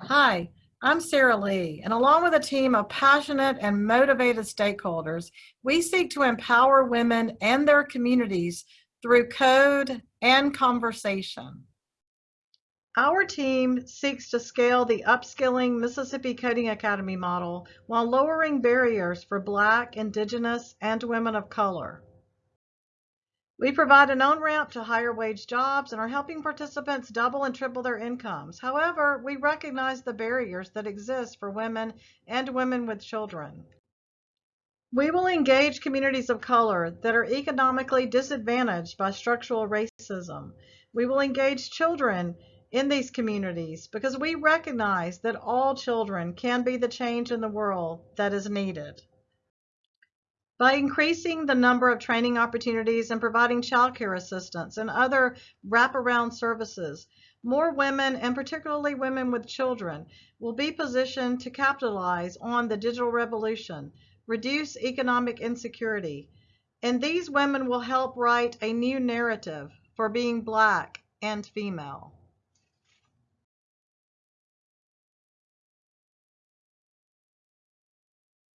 Hi, I'm Sarah Lee, and along with a team of passionate and motivated stakeholders, we seek to empower women and their communities through code and conversation. Our team seeks to scale the upskilling Mississippi Coding Academy model while lowering barriers for Black, Indigenous, and women of color. We provide an on-ramp to higher wage jobs and are helping participants double and triple their incomes. However, we recognize the barriers that exist for women and women with children. We will engage communities of color that are economically disadvantaged by structural racism. We will engage children in these communities because we recognize that all children can be the change in the world that is needed. By increasing the number of training opportunities and providing childcare assistance and other wraparound services, more women, and particularly women with children, will be positioned to capitalize on the digital revolution, reduce economic insecurity, and these women will help write a new narrative for being Black and female.